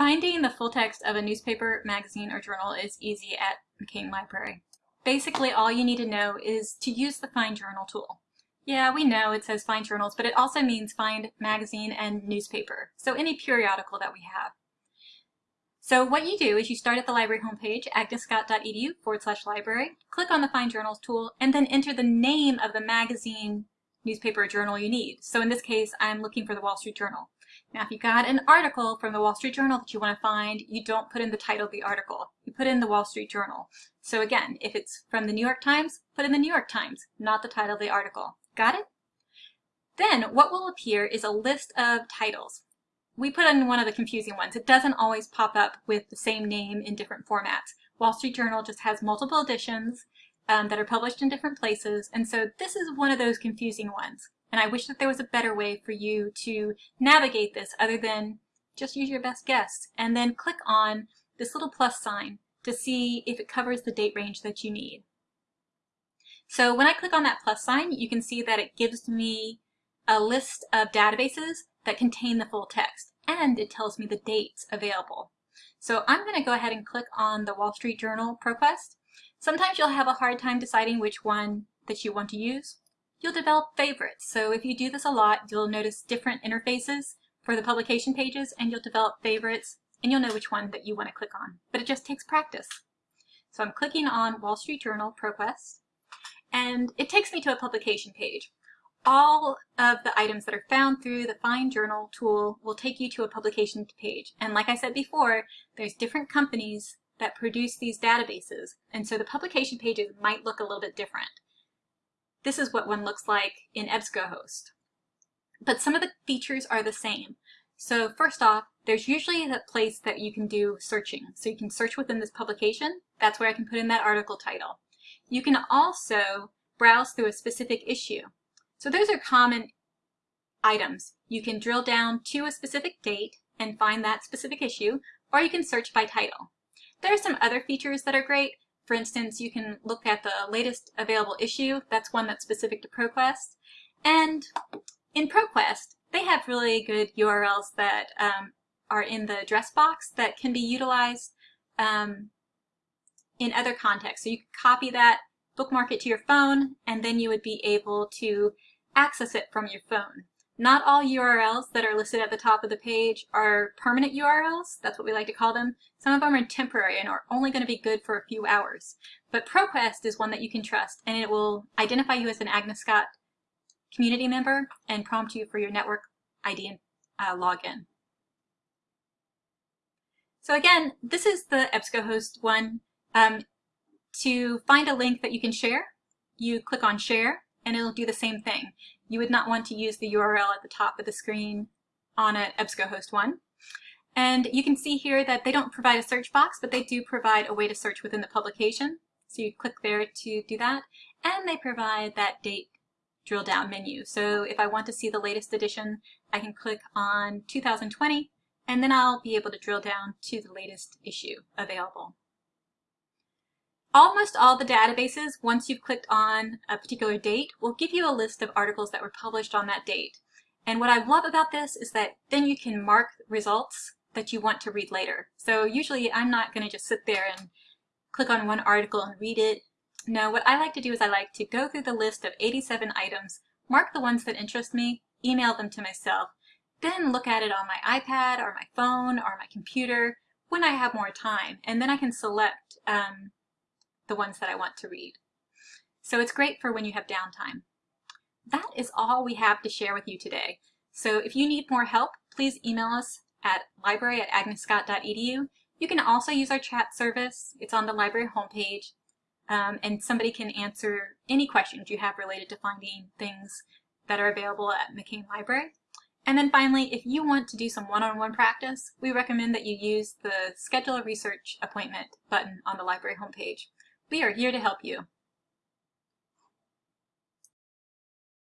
Finding the full text of a newspaper, magazine, or journal is easy at McCain Library. Basically, all you need to know is to use the Find Journal tool. Yeah, we know it says find journals, but it also means find magazine and newspaper, so any periodical that we have. So what you do is you start at the library homepage, agnescott.edu forward slash library, click on the Find Journals tool, and then enter the name of the magazine, newspaper, or journal you need. So in this case, I'm looking for the Wall Street Journal. Now, if you got an article from the Wall Street Journal that you want to find, you don't put in the title of the article. You put in the Wall Street Journal. So again, if it's from the New York Times, put in the New York Times, not the title of the article. Got it? Then what will appear is a list of titles. We put in one of the confusing ones. It doesn't always pop up with the same name in different formats. Wall Street Journal just has multiple editions um, that are published in different places, and so this is one of those confusing ones. And I wish that there was a better way for you to navigate this other than just use your best guess and then click on this little plus sign to see if it covers the date range that you need. So when I click on that plus sign, you can see that it gives me a list of databases that contain the full text and it tells me the dates available. So I'm going to go ahead and click on the Wall Street Journal ProQuest. Sometimes you'll have a hard time deciding which one that you want to use you'll develop favorites. So if you do this a lot, you'll notice different interfaces for the publication pages and you'll develop favorites and you'll know which one that you want to click on. But it just takes practice. So I'm clicking on Wall Street Journal ProQuest and it takes me to a publication page. All of the items that are found through the Find Journal tool will take you to a publication page. And like I said before, there's different companies that produce these databases. And so the publication pages might look a little bit different. This is what one looks like in EBSCOhost. But some of the features are the same. So first off, there's usually a place that you can do searching. So you can search within this publication. That's where I can put in that article title. You can also browse through a specific issue. So those are common items. You can drill down to a specific date and find that specific issue, or you can search by title. There are some other features that are great, for instance, you can look at the latest available issue. That's one that's specific to ProQuest. And in ProQuest, they have really good URLs that um, are in the address box that can be utilized um, in other contexts. So you can copy that, bookmark it to your phone, and then you would be able to access it from your phone. Not all URLs that are listed at the top of the page are permanent URLs. That's what we like to call them. Some of them are temporary and are only going to be good for a few hours. But ProQuest is one that you can trust, and it will identify you as an Agnes Scott community member and prompt you for your network ID and uh, login. So again, this is the EBSCOhost one. Um, to find a link that you can share, you click on share and it'll do the same thing you would not want to use the URL at the top of the screen on an EBSCOhost one. And you can see here that they don't provide a search box, but they do provide a way to search within the publication. So you click there to do that. And they provide that date drill down menu. So if I want to see the latest edition, I can click on 2020, and then I'll be able to drill down to the latest issue available. Almost all the databases, once you've clicked on a particular date, will give you a list of articles that were published on that date. And what I love about this is that then you can mark results that you want to read later. So usually I'm not going to just sit there and click on one article and read it. No, what I like to do is I like to go through the list of 87 items, mark the ones that interest me, email them to myself, then look at it on my iPad or my phone or my computer when I have more time. And then I can select um, the ones that I want to read. So it's great for when you have downtime. That is all we have to share with you today. So if you need more help, please email us at library at agnescott.edu. You can also use our chat service. It's on the library homepage. Um, and somebody can answer any questions you have related to finding things that are available at McCain Library. And then finally, if you want to do some one-on-one -on -one practice, we recommend that you use the Schedule a Research Appointment button on the library homepage. We are here to help you.